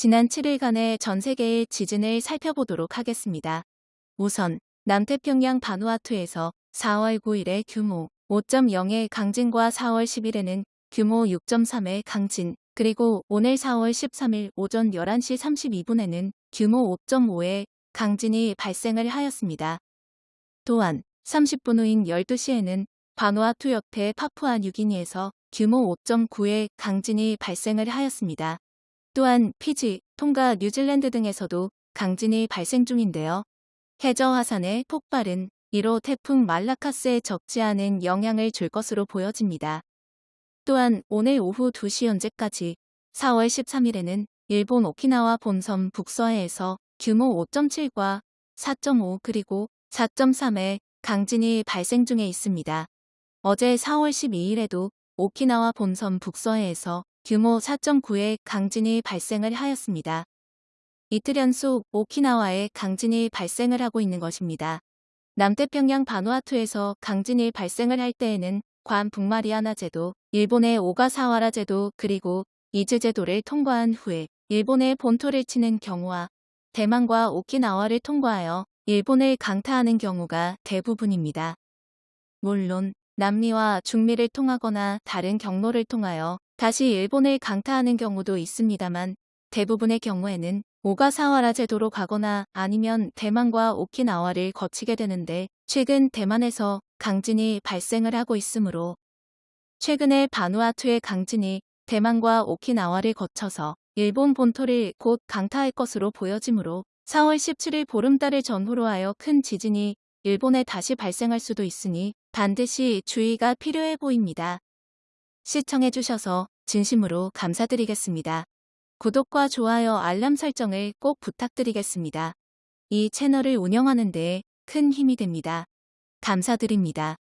지난 7일간의 전 세계의 지진을 살펴보도록 하겠습니다. 우선 남태평양 바누아투에서 4월 9일에 규모 5.0의 강진과 4월 10일에는 규모 6.3의 강진, 그리고 오늘 4월 13일 오전 11시 32분에는 규모 5.5의 강진이 발생을 하였습니다. 또한 30분 후인 12시에는 바누아투 옆에 파푸아 뉴기니에서 규모 5.9의 강진이 발생을 하였습니다. 또한 피지, 통가, 뉴질랜드 등에서도 강진이 발생 중인데요. 해저 화산의 폭발은 이로 태풍 말라카스에 적지 않은 영향을 줄 것으로 보여집니다. 또한 오늘 오후 2시 현재까지 4월 13일에는 일본 오키나와 본섬 북서해에서 규모 5.7과 4.5 그리고 4.3의 강진이 발생 중에 있습니다. 어제 4월 12일에도 오키나와 본섬 북서해에서 규모 4.9의 강진이 발생을 하였습니다. 이틀 연속 오키나와에 강진이 발생을 하고 있는 것입니다. 남태평양 바누아투에서 강진이 발생을 할 때에는 관 북마리아나 제도, 일본의 오가사와라 제도 그리고 이즈 제도를 통과한 후에 일본의 본토를 치는 경우와 대만과 오키나와를 통과하여 일본을 강타하는 경우가 대부분입니다. 물론 남미와 중미를 통하거나 다른 경로를 통하여 다시 일본을 강타하는 경우도 있습니다만 대부분의 경우에는 오가사와라 제도로 가거나 아니면 대만과 오키나와를 거치게 되는데 최근 대만에서 강진이 발생을 하고 있으므로 최근에 바누아투의 강진이 대만과 오키나와를 거쳐서 일본 본토를 곧 강타할 것으로 보여지므로 4월 17일 보름달을 전후로 하여 큰 지진이 일본에 다시 발생할 수도 있으니 반드시 주의가 필요해 보입니다. 시청해주셔서 진심으로 감사드리겠습니다. 구독과 좋아요 알람 설정을 꼭 부탁드리겠습니다. 이 채널을 운영하는 데 큰 힘이 됩니다. 감사드립니다.